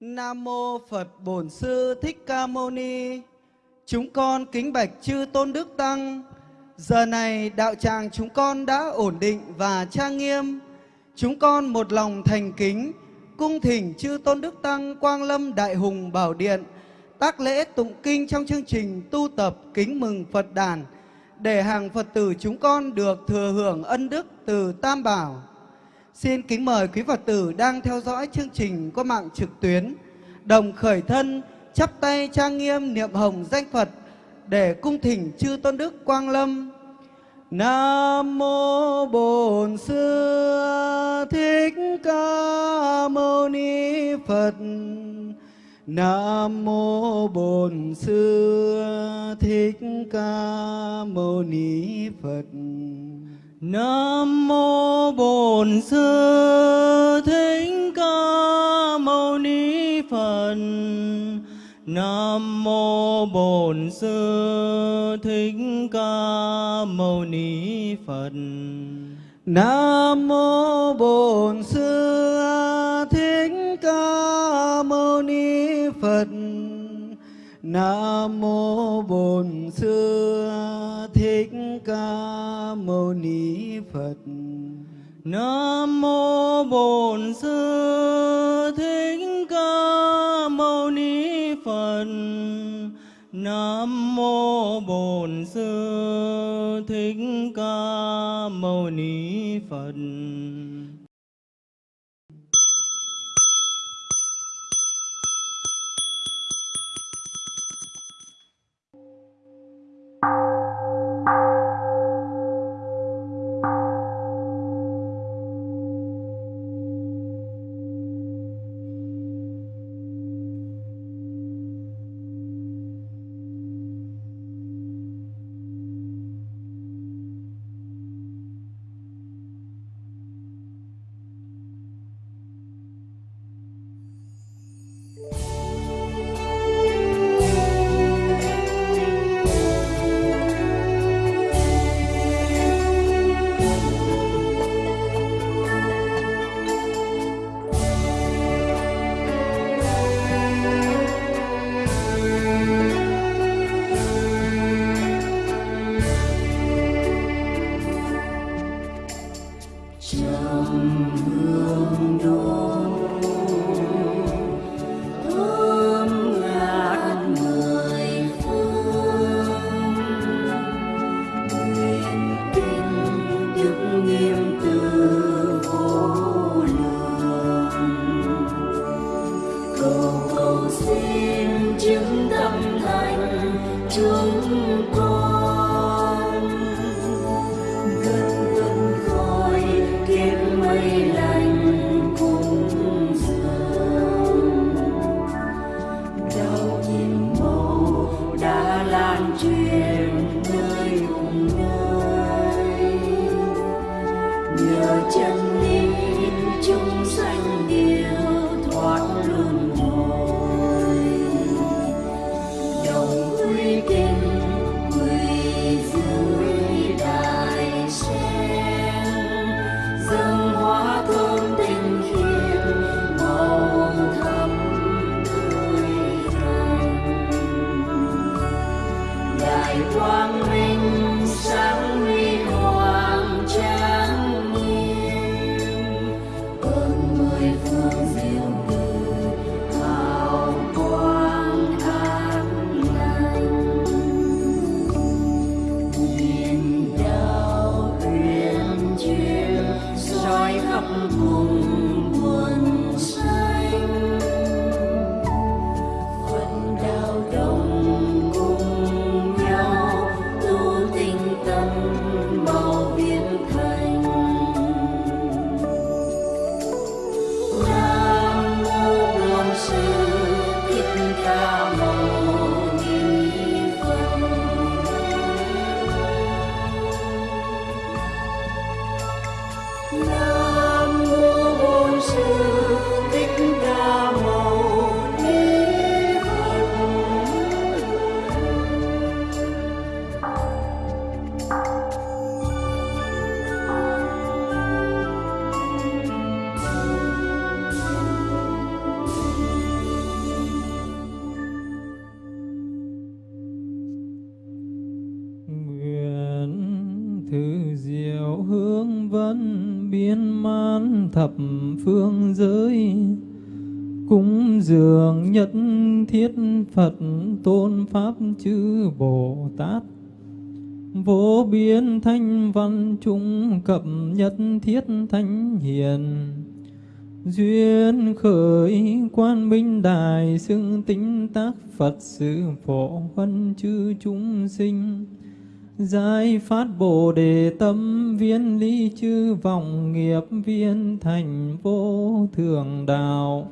Nam mô Phật Bổn Sư Thích Ca Mâu Ni. Chúng con kính bạch chư Tôn Đức Tăng. Giờ này đạo tràng chúng con đã ổn định và trang nghiêm. Chúng con một lòng thành kính, cung thỉnh chư Tôn Đức Tăng, Quang Lâm Đại Hùng Bảo Điện, tác lễ tụng kinh trong chương trình tu tập kính mừng Phật đàn, để hàng Phật tử chúng con được thừa hưởng ân đức từ Tam Bảo. Xin kính mời quý Phật tử đang theo dõi chương trình qua mạng trực tuyến, đồng khởi thân, chắp tay trang nghiêm niệm hồng danh Phật để cung thỉnh chư Tôn Đức Quang Lâm. Nam mô Bổn Sư Thích Ca Mâu Ni Phật. Nam mô Bổn Sư Thích Ca Mâu Ni Phật. Nam mô Bổn Sư Thích Ca Mâu Ni Phật. Nam mô Bổn Sư Thích Ca Mâu Ni Phật. Nam mô Bổn Sư Thích Ca Mâu Ni Phật. Nam mô Bổn Sư Thích Ca Mâu Ni Phật. Nam mô Bổn Sư Thích Ca Mâu Ni Phật. Nam mô Bổn Sư Thích Ca Mâu Ni Phật. Tôn Pháp chư Bồ Tát. Vô biên thanh văn trung cập nhất thiết thánh hiền. Duyên khởi quan minh đại xưng tính tác Phật sự phổ huân chư chúng sinh. Giải phát Bồ Đề tâm viên ly chư vọng nghiệp viên thành vô thường đạo.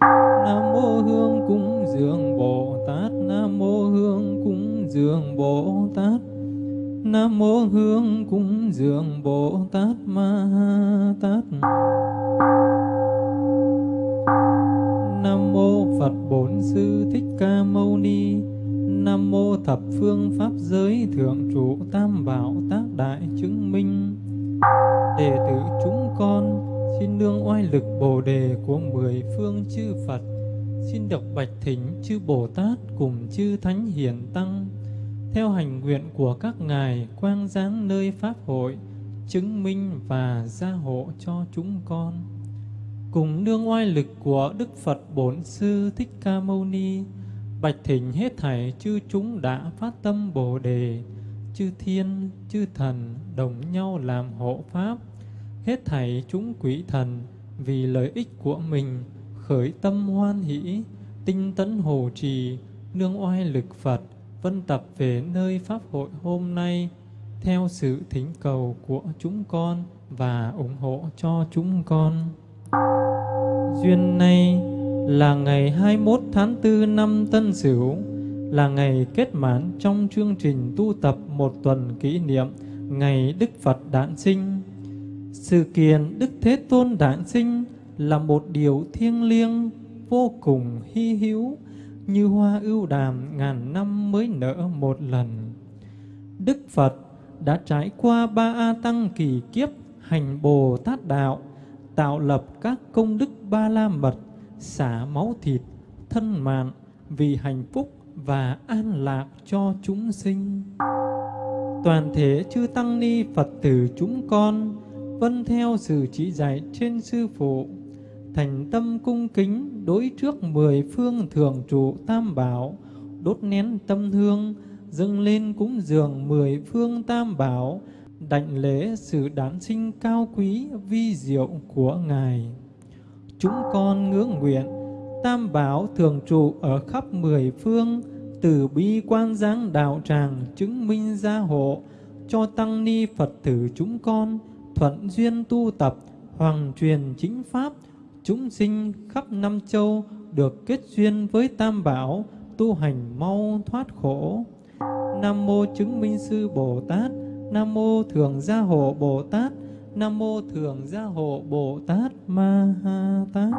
Nam mô Hương cúng dường Bồ Tát. Nam mô Hương cúng dường Bồ Tát. Nam mô Hương cúng dường Bồ Tát Ma Tát. Nam mô Phật Bổn Sư Thích Ca Mâu Ni. Nam mô thập phương pháp giới thượng trụ tam bảo tác đại chứng minh. Đệ tử chúng con xin nương oai lực Bồ đề của mười phương chư Phật. Xin đọc bạch thỉnh chư Bồ Tát cùng chư Thánh Hiền Tăng. Theo hành nguyện của các ngài quang giáng nơi pháp hội, chứng minh và gia hộ cho chúng con. Cùng nương oai lực của Đức Phật Bổn Sư Thích Ca Mâu Ni, bạch thỉnh hết thảy chư chúng đã phát tâm Bồ đề. Chư thiên, chư thần đồng nhau làm hộ pháp hết thảy chúng quỷ thần vì lợi ích của mình khởi tâm hoan hỷ tinh tấn hồ trì nương oai lực Phật vân tập về nơi pháp hội hôm nay theo sự thỉnh cầu của chúng con và ủng hộ cho chúng con. Duyên này là ngày 21 tháng 4 năm Tân Sửu, là ngày kết mãn trong chương trình tu tập một tuần kỷ niệm ngày Đức Phật đản sinh. Sự kiện Đức Thế Tôn đản sinh là một điều thiêng liêng, vô cùng hy hữu, như hoa ưu đàm ngàn năm mới nở một lần. Đức Phật đã trải qua ba A Tăng kỳ kiếp hành Bồ Tát Đạo, tạo lập các công đức ba la mật, xả máu thịt, thân mạng vì hạnh phúc và an lạc cho chúng sinh. Toàn thể chư Tăng Ni Phật tử chúng con vân theo sự chỉ dạy trên Sư Phụ, thành tâm cung kính đối trước mười phương thường trụ tam bảo, đốt nén tâm hương, dâng lên cúng dường mười phương tam bảo, đảnh lễ sự đản sinh cao quý vi diệu của Ngài. Chúng con ngưỡng nguyện, tam bảo thường trụ ở khắp mười phương, từ bi quan giáng đạo tràng chứng minh gia hộ cho tăng ni Phật tử chúng con thuận duyên tu tập, hoàng truyền chính pháp, chúng sinh khắp năm châu được kết duyên với tam bảo, tu hành mau thoát khổ. Nam mô chứng minh sư bồ tát, nam mô thường gia hộ bồ tát, nam mô thường gia hộ bồ tát ma ha tát.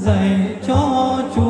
dạy cho chúa.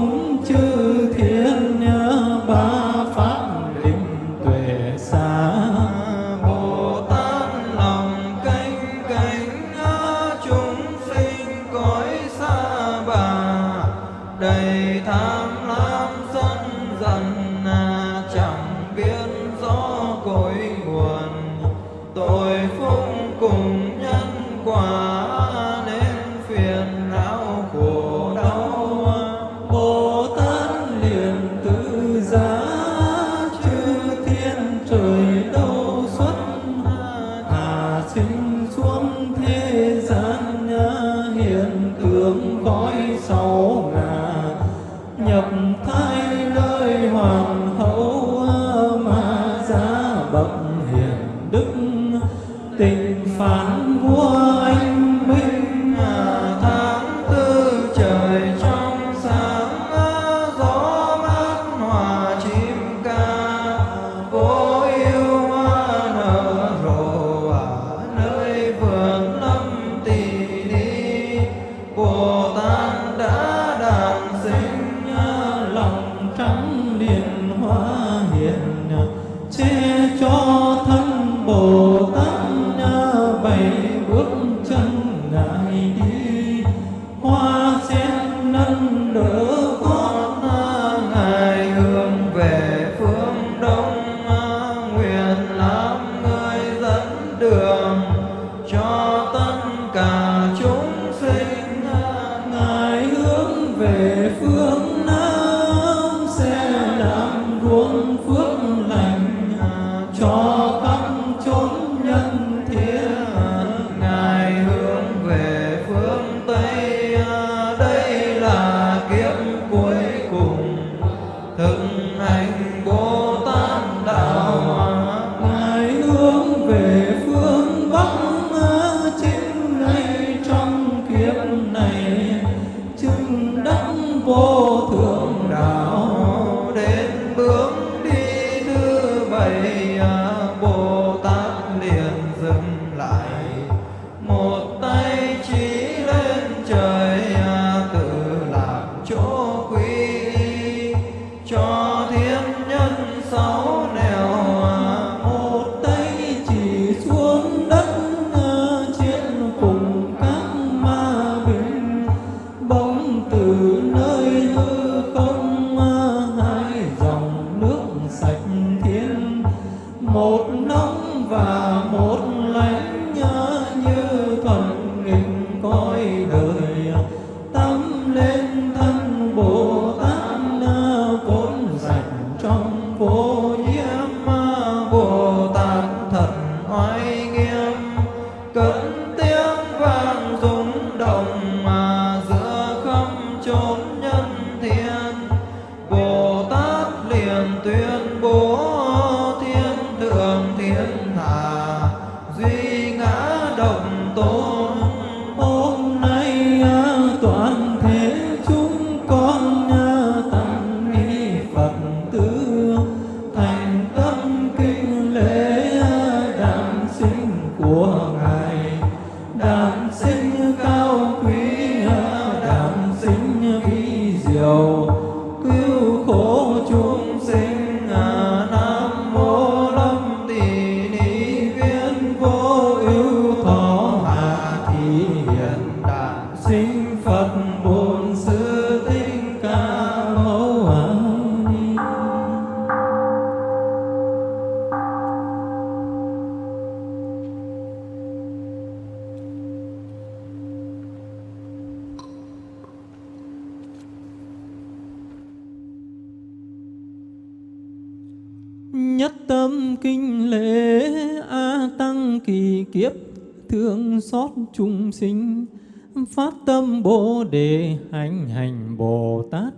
phát tâm bồ đề hành hành bồ tát.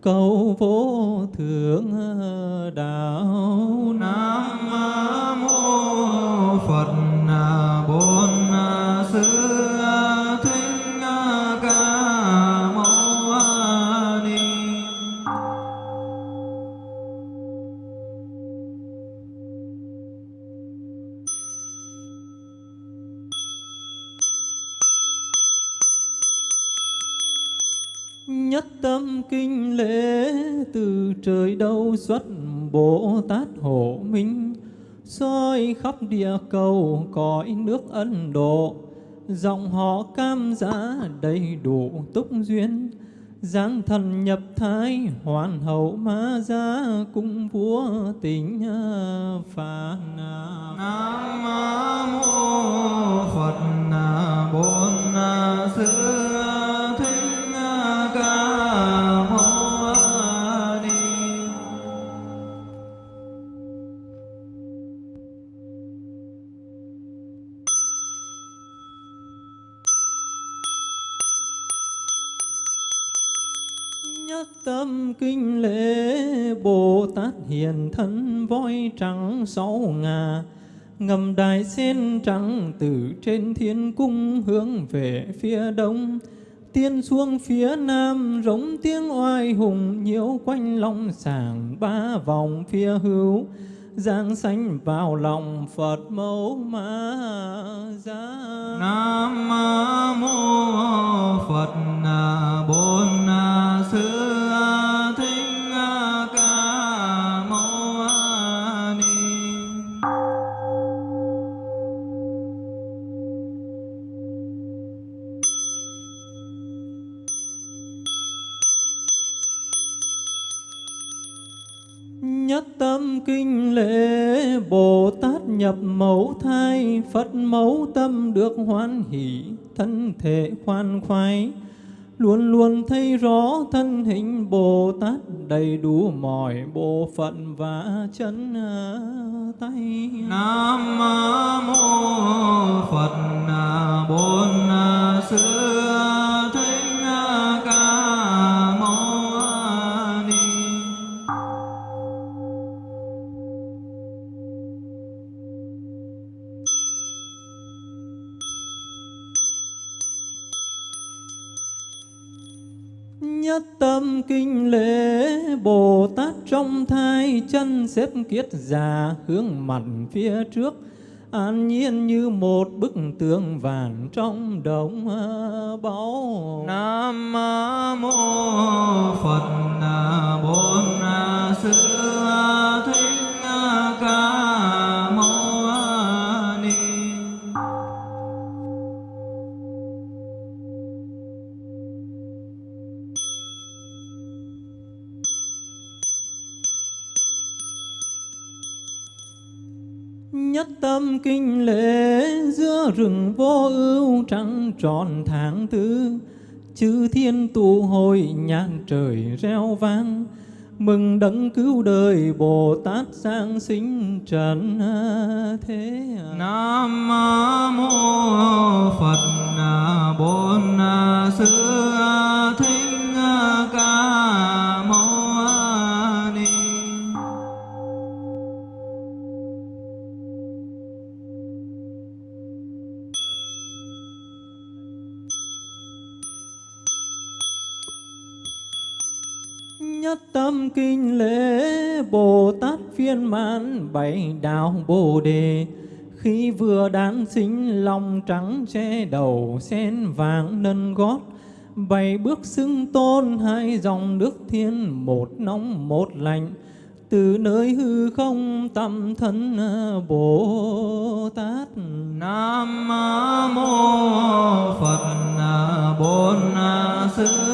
Cầu vô thượng ờ, đạo. Nam mô phật ờ, bổn ờ, sư. Kinh lễ từ trời đâu xuất Bồ Tát hộ minh, soi khắp địa cầu cõi nước Ấn Độ. Dòng họ cam giá đầy đủ túc duyên, giáng thần nhập thái, hoàn hậu ma gia cung vua tình phạn nam mô thân voi trắng sáu ngà, ngầm đài sen trắng từ trên thiên cung hướng về phía đông. Tiên xuống phía nam, rống tiếng oai hùng, nhiễu quanh long sàng ba vòng phía hữu. Giang sanh vào lòng phật mẫu ma gia nam mô phật bốn sư. Kinh lễ, Bồ Tát nhập mẫu thai, Phật mẫu tâm được hoan hỷ, Thân thể khoan khoái. Luôn luôn thấy rõ thân hình Bồ Tát, Đầy đủ mọi bộ phận và chân à, tay. Nam mô Phật à, bốn Sư Thích Ca Mâu Nhất tâm kinh lễ, Bồ Tát trong thai chân xếp kiết già hướng mặt phía trước, an nhiên như một bức tường vàng trong đống à, báu. Nam mô Phật à, Bổn à, Sư tâm kinh lễ giữa rừng vô ưu trăng tròn tháng tư, Chư thiên tụ hội nhạc trời reo vang, Mừng đấng cứu đời Bồ Tát sang sinh trần thế à. Nam mô Phật, Bổn Sư Thích Ca. Nhất tâm kinh lễ Bồ Tát phiên mãn bảy đạo Bồ Đề Khi vừa đản sinh lòng trắng che đầu, sen vàng nâng gót. Bảy bước xưng tôn, hai dòng nước thiên, Một nóng, một lạnh. Từ nơi hư không, tâm thân Bồ Tát Nam mô Phật Bổn Sư.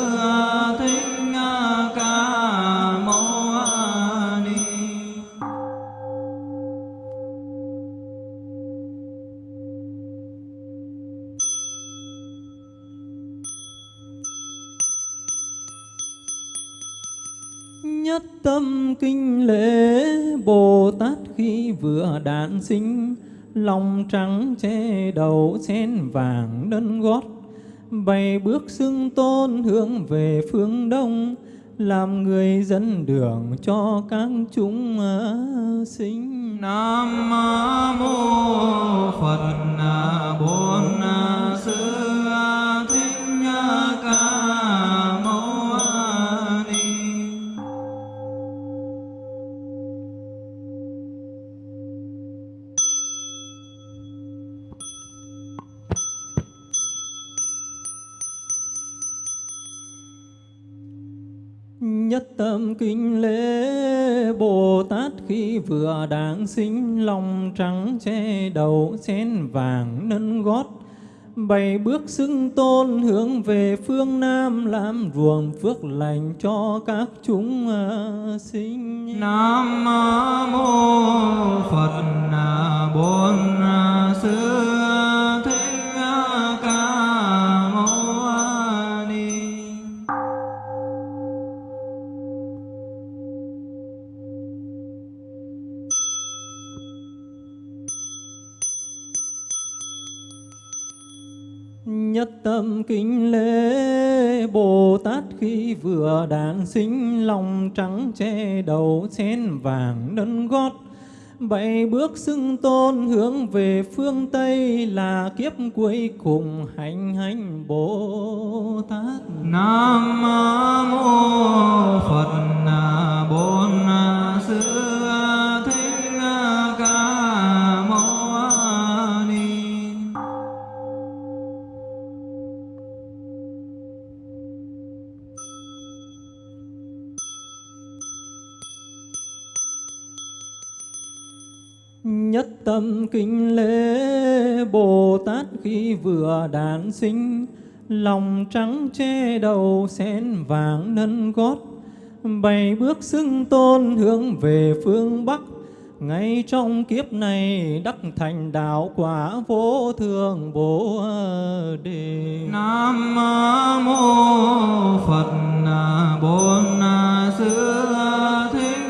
Sinh Lòng trắng che đầu sen vàng đơn gót. Bày bước xưng tôn hướng về phương đông, Làm người dẫn đường cho các chúng à, sinh. Nam mô Phật à, Bổn à, Sư Thích Ca. tâm kính lễ Bồ Tát khi vừa đản sinh, lòng trắng che đầu chén vàng nâng gót bảy bước xưng tôn hướng về phương Nam, làm ruộng phước lành cho các chúng à, sinh. Nam mô Phật à, bốn à, Sư thế Nhất tâm kính lễ Bồ Tát khi vừa đản sinh, lòng trắng che đầu sen vàng nâng gót bảy bước xưng tôn hướng về phương Tây là kiếp cuối cùng hành hành Bồ Tát. Nam mô Phật Bổn Sư tâm kính lễ Bồ Tát khi vừa đản sinh. Lòng trắng che đầu sen vàng nâng gót. Bảy bước xưng tôn hướng về phương Bắc. Ngay trong kiếp này đắc thành đạo quả vô thường bồ đề. Nam mô Phật Bổn Sư Thích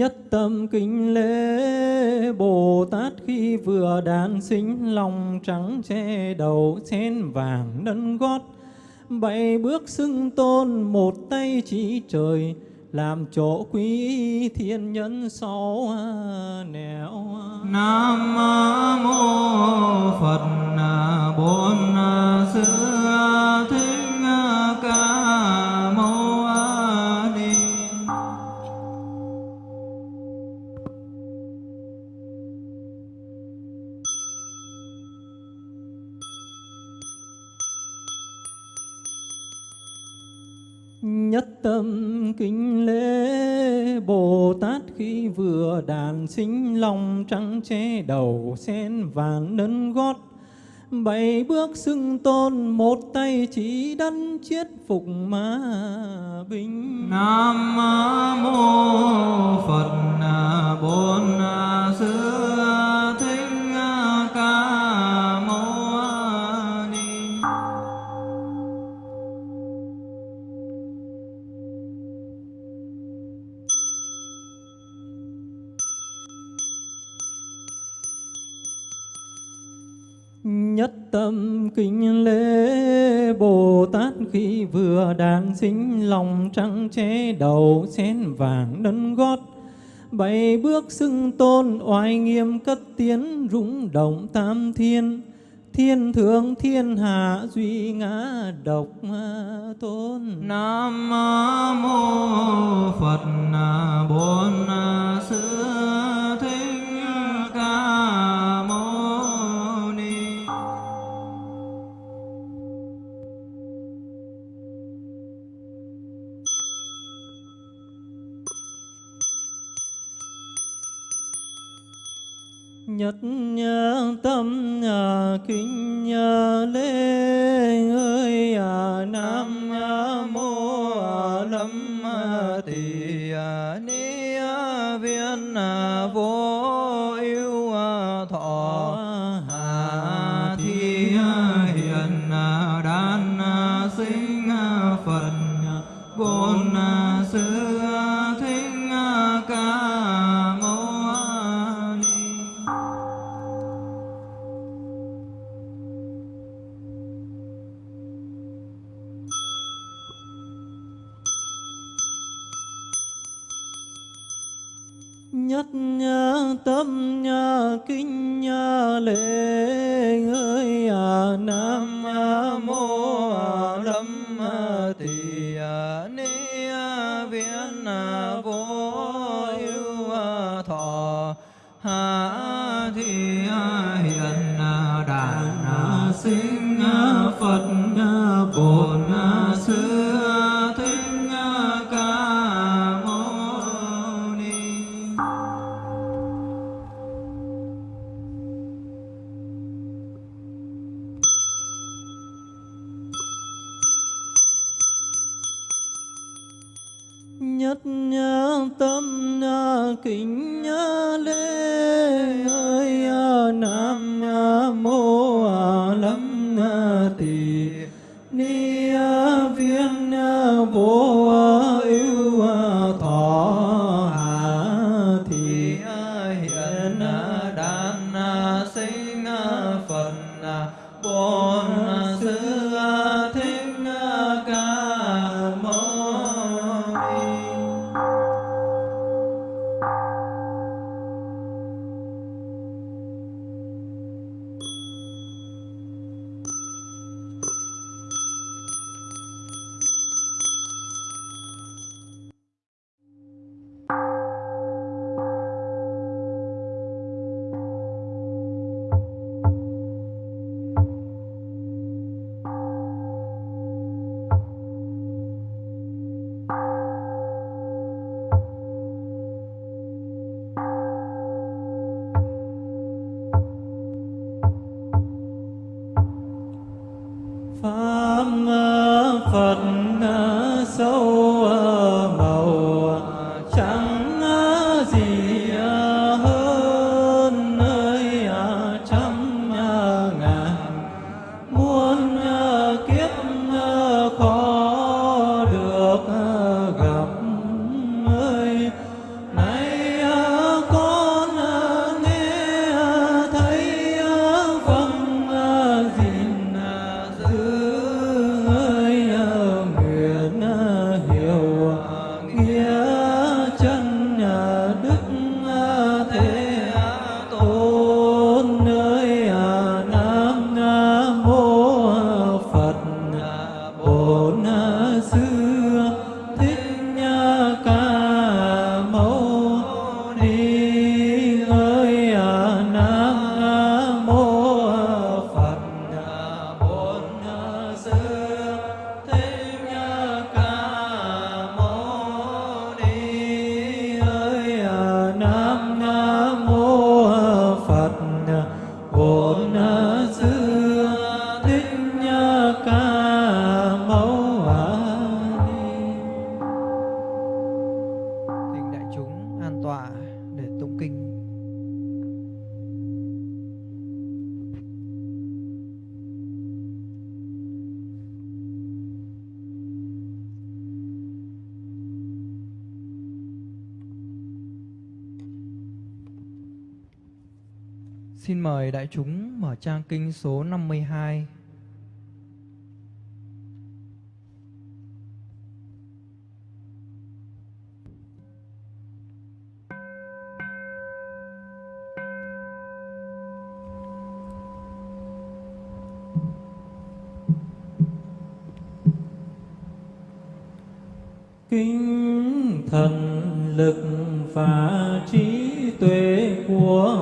Nhất tâm kính lễ Bồ Tát khi vừa đản sinh lòng trắng che đầu sen vàng nâng gót. Bảy bước xưng tôn, một tay chỉ trời, làm chỗ quý thiên nhân sáu nẻo Nam mô Phật bốn xứ che đầu sen vàng nâng gót. Bảy bước xưng tôn, một tay chỉ đắn chiết phục ma binh. Nam mô Phật Bổn xưa Thích tâm kính lễ Bồ Tát khi vừa đàn sinh lòng trắng che đầu sen vàng nâng gót. Bảy bước xưng tôn oai nghiêm cất tiến rung động tam thiên. Thiên thượng, thiên hạ duy ngã độc tôn. Nam mô Phật na bốn Sư Thích Ca Mâu Nhất tâm kinh kính lễ. Xin mời đại chúng mở trang kinh số 52. Kinh thần lực và trí tuệ của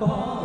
đã có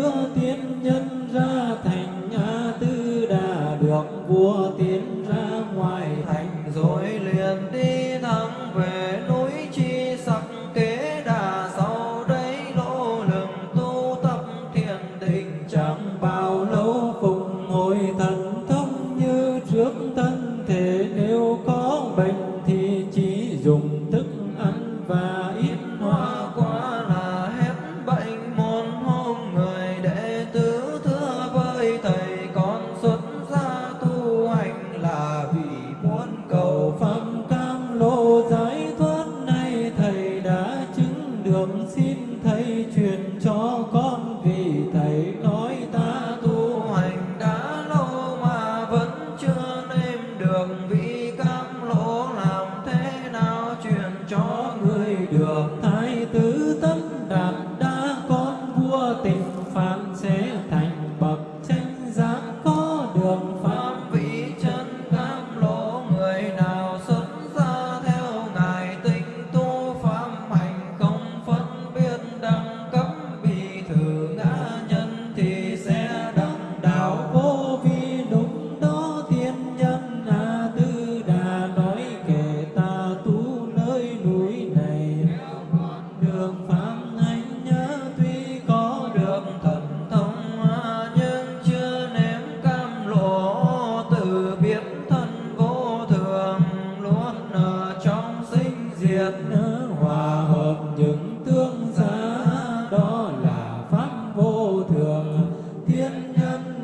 đưa tiên nhân ra thành nhà tư đà được vua tiên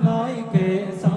nói kệ sao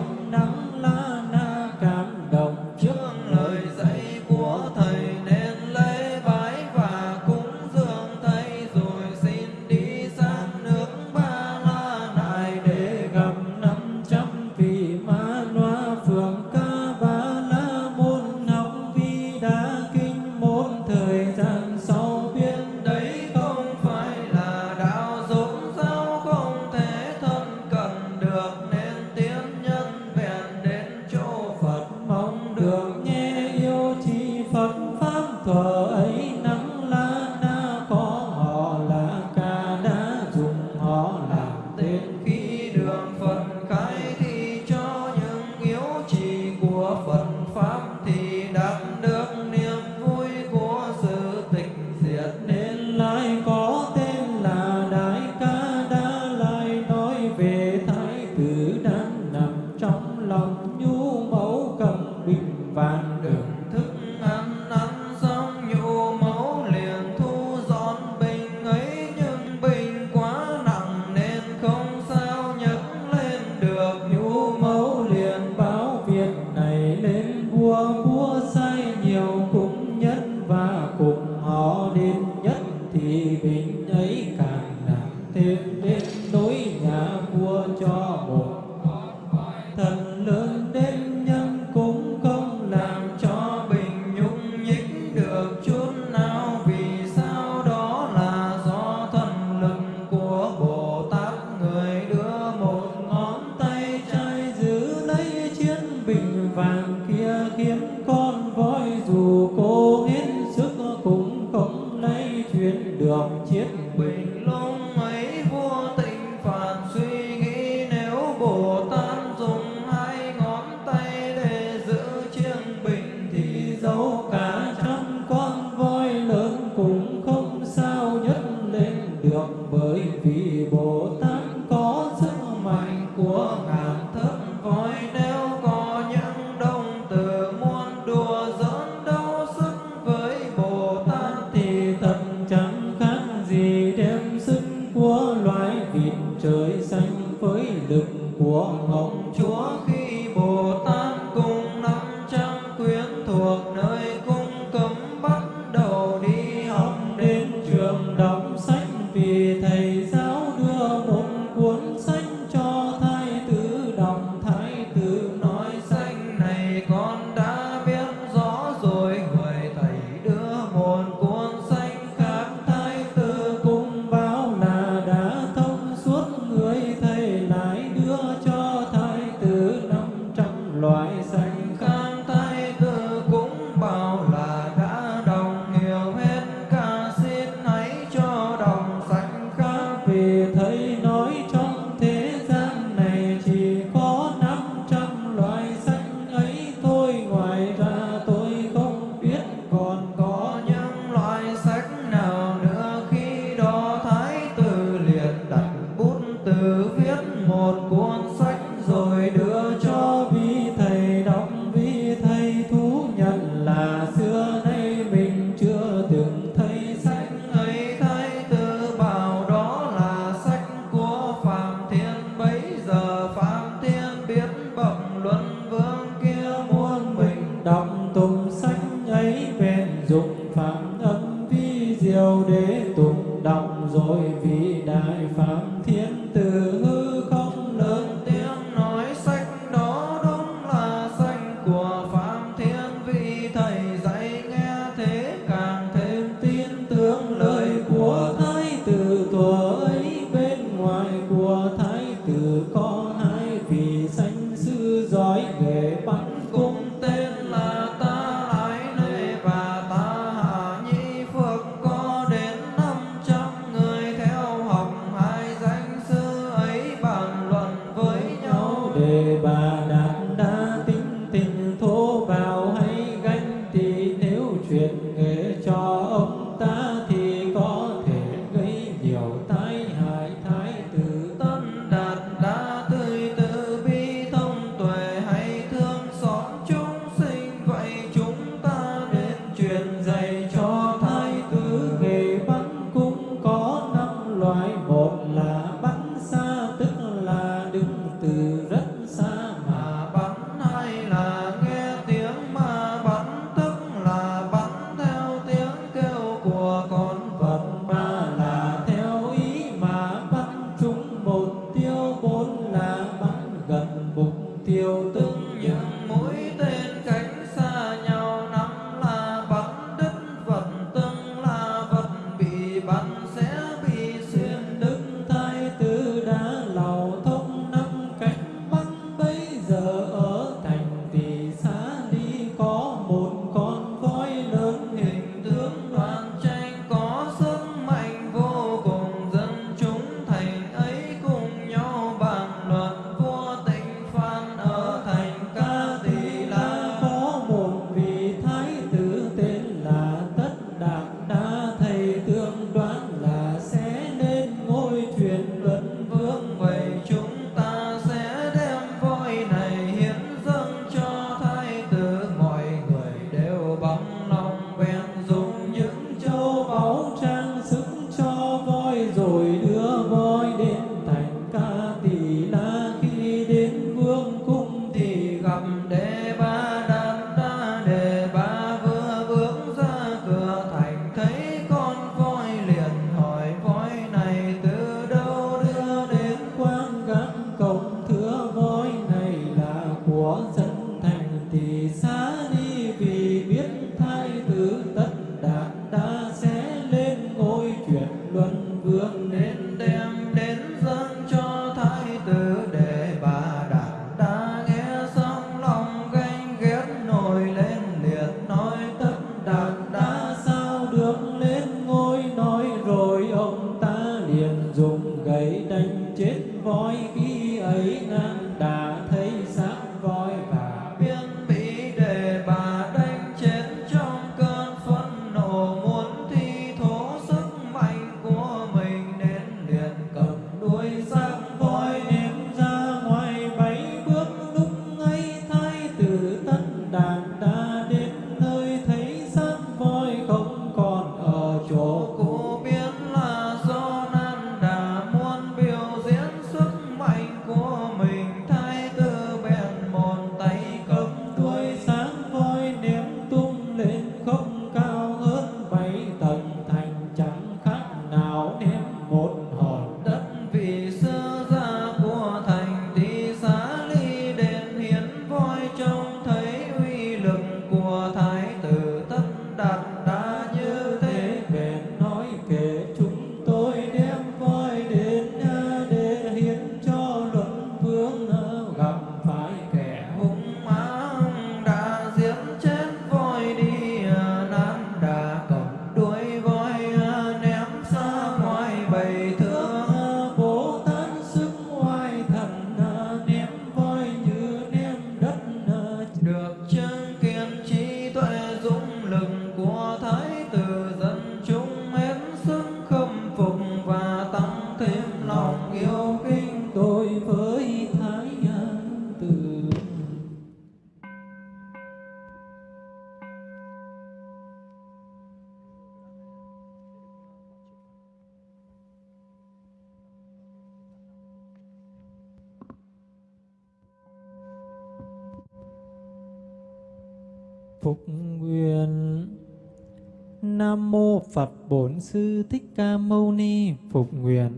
Phật Bổn Sư Thích Ca Mâu Ni phục nguyện.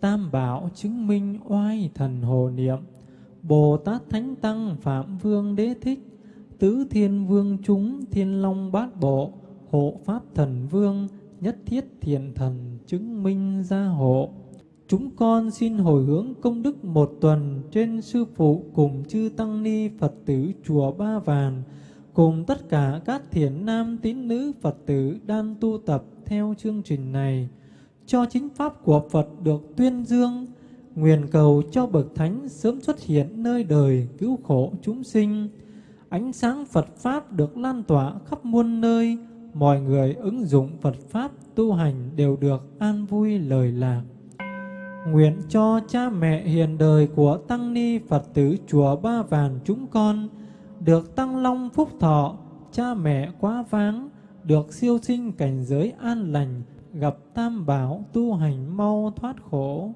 Tam bảo chứng minh oai thần hồ niệm. Bồ Tát Thánh Tăng Phạm Vương Đế Thích, Tứ Thiên Vương chúng Thiên Long Bát Bộ, Hộ Pháp Thần Vương, Nhất Thiết Thiện Thần chứng minh gia hộ. Chúng con xin hồi hướng công đức một tuần trên Sư Phụ cùng chư Tăng Ni Phật tử Chùa Ba Vàng, cùng tất cả các thiền nam tín nữ Phật tử đang tu tập theo chương trình này, cho chính Pháp của Phật được tuyên dương, nguyện cầu cho Bậc Thánh sớm xuất hiện nơi đời cứu khổ chúng sinh, ánh sáng Phật Pháp được lan tỏa khắp muôn nơi, mọi người ứng dụng Phật Pháp tu hành đều được an vui lời lạc. Nguyện cho cha mẹ hiền đời của Tăng Ni Phật tử Chùa Ba Vàng chúng con được tăng long phúc thọ, cha mẹ quá váng, được siêu sinh cảnh giới an lành, gặp tam bảo tu hành mau thoát khổ.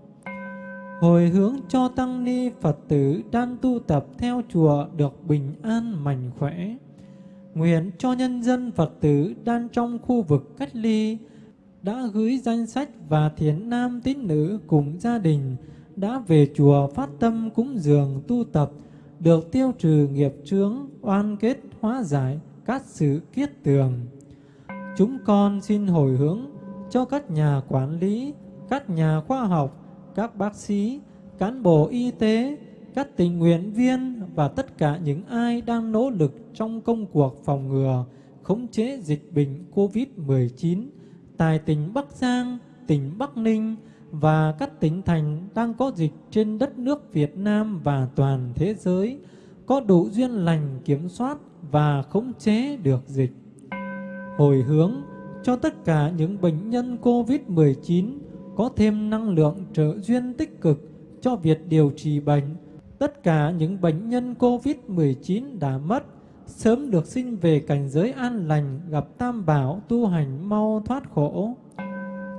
Hồi hướng cho Tăng Ni Phật tử đang tu tập theo chùa được bình an mạnh khỏe. Nguyện cho nhân dân Phật tử đang trong khu vực cách ly, đã gửi danh sách và thiền nam tín nữ cùng gia đình đã về chùa phát tâm cúng dường tu tập được tiêu trừ nghiệp chướng oan kết hóa giải các sự kiết tường. Chúng con xin hồi hướng cho các nhà quản lý, các nhà khoa học, các bác sĩ, cán bộ y tế, các tình nguyện viên và tất cả những ai đang nỗ lực trong công cuộc phòng ngừa, khống chế dịch bệnh COVID-19 tại tỉnh Bắc Giang, tỉnh Bắc Ninh và các tỉnh thành đang có dịch trên đất nước Việt Nam và toàn thế giới có đủ duyên lành kiểm soát và khống chế được dịch. Hồi hướng cho tất cả những bệnh nhân COVID-19 có thêm năng lượng trợ duyên tích cực cho việc điều trị bệnh. Tất cả những bệnh nhân COVID-19 đã mất, sớm được sinh về cảnh giới an lành, gặp tam bảo, tu hành, mau thoát khổ.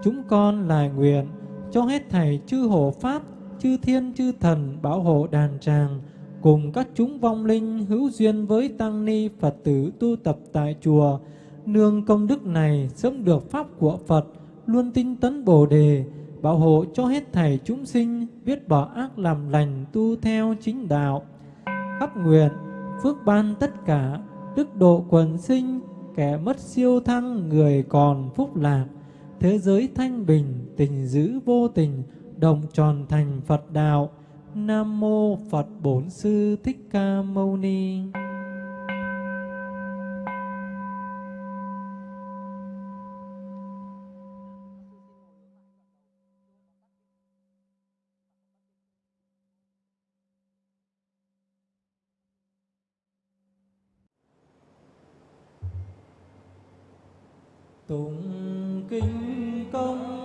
Chúng con lại nguyện cho hết thảy chư hộ pháp, chư thiên chư thần bảo hộ đàn tràng cùng các chúng vong linh hữu duyên với tăng ni Phật tử tu tập tại chùa, nương công đức này sớm được pháp của Phật, luôn tinh tấn Bồ đề, bảo hộ cho hết thảy chúng sinh biết bỏ ác làm lành tu theo chính đạo. Khắp nguyện phước ban tất cả, đức độ quần sinh, kẻ mất siêu thăng, người còn phúc lạc, thế giới thanh bình, tình giữ vô tình, đồng tròn thành Phật đạo. Nam mô Phật Bổn Sư Thích Ca Mâu Ni. Tụng kinh công.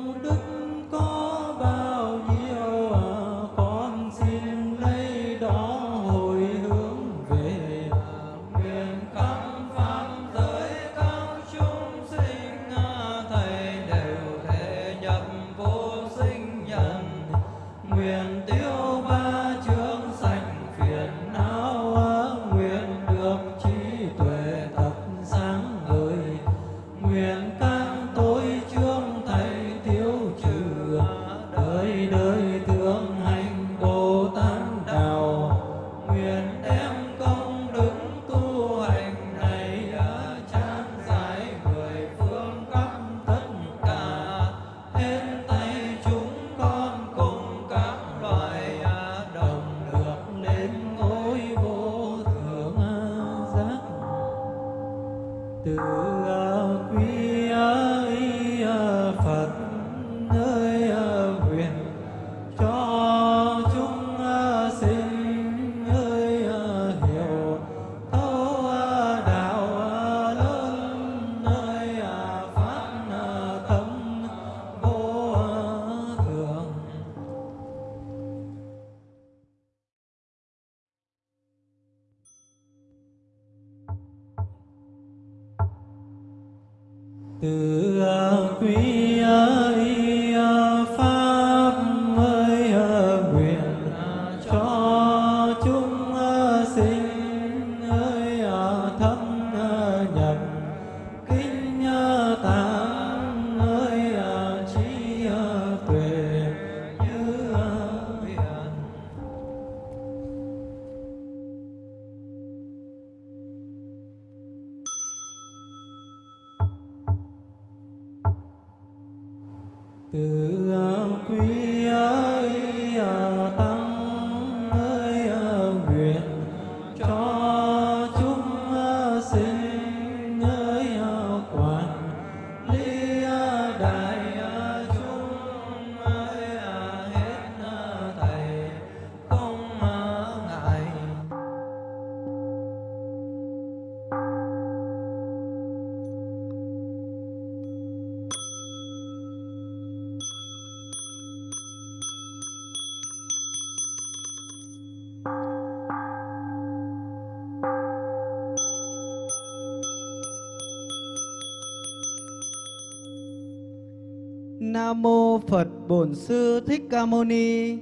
Mô Phật Bổn Sư Thích Ca Mâu Ni.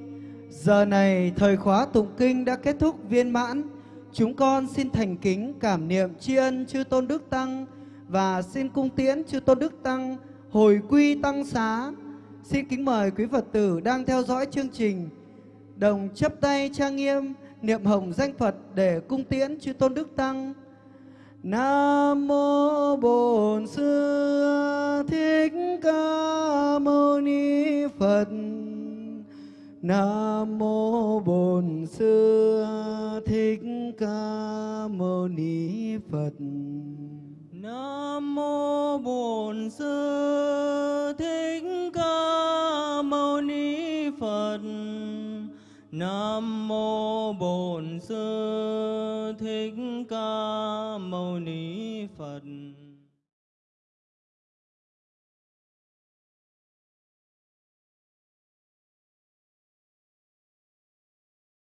Giờ này thời khóa tụng kinh đã kết thúc viên mãn. Chúng con xin thành kính cảm niệm tri ân chư Tôn Đức Tăng và xin cung tiễn chư Tôn Đức Tăng hồi quy tăng xá. Xin kính mời quý Phật tử đang theo dõi chương trình đồng chấp tay trang nghiêm, niệm hồng danh Phật để cung tiễn chư Tôn Đức Tăng. Nam mô Bổn Sư Thích Ca Mâu Ni Phật. Nam mô Bổn Sư Thích Ca Mâu Ni Phật. Nam mô Bổn Sư Thích Ca Mâu Ni Phật. Nam mô Bổn Sư Thích Ca Mâu Ni